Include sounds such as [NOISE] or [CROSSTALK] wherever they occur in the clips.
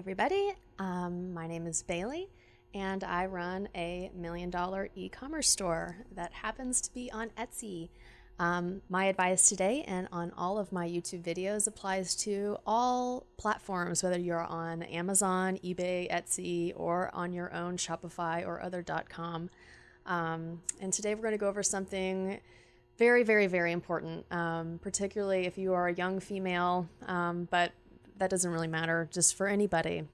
everybody. Um, my name is Bailey, and I run a million dollar e commerce store that happens to be on Etsy. Um, my advice today and on all of my YouTube videos applies to all platforms, whether you're on Amazon, eBay, Etsy, or on your own Shopify or other .com. Um, and today we're going to go over something very, very, very important, um, particularly if you are a young female, um, but that doesn't really matter, just for anybody.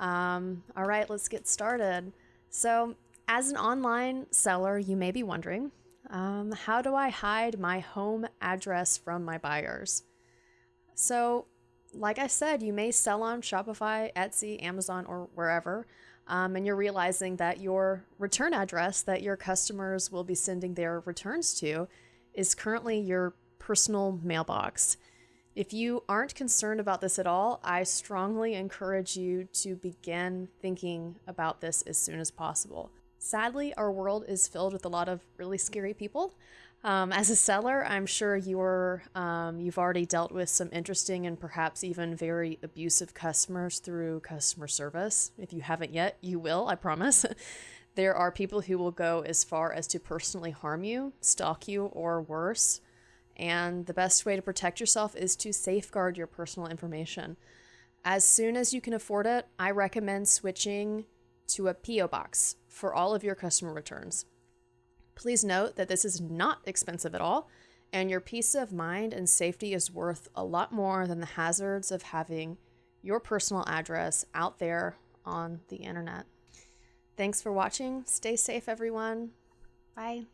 Um, all right, let's get started. So, as an online seller, you may be wondering um, how do I hide my home address from my buyers? So, like I said, you may sell on Shopify, Etsy, Amazon, or wherever, um, and you're realizing that your return address that your customers will be sending their returns to is currently your personal mailbox. If you aren't concerned about this at all, I strongly encourage you to begin thinking about this as soon as possible. Sadly, our world is filled with a lot of really scary people. Um, as a seller, I'm sure you're um, you've already dealt with some interesting and perhaps even very abusive customers through customer service. If you haven't yet, you will, I promise. [LAUGHS] there are people who will go as far as to personally harm you, stalk you, or worse. And the best way to protect yourself is to safeguard your personal information. As soon as you can afford it, I recommend switching to a P.O. box for all of your customer returns. Please note that this is not expensive at all, and your peace of mind and safety is worth a lot more than the hazards of having your personal address out there on the internet. Thanks for watching. Stay safe, everyone. Bye.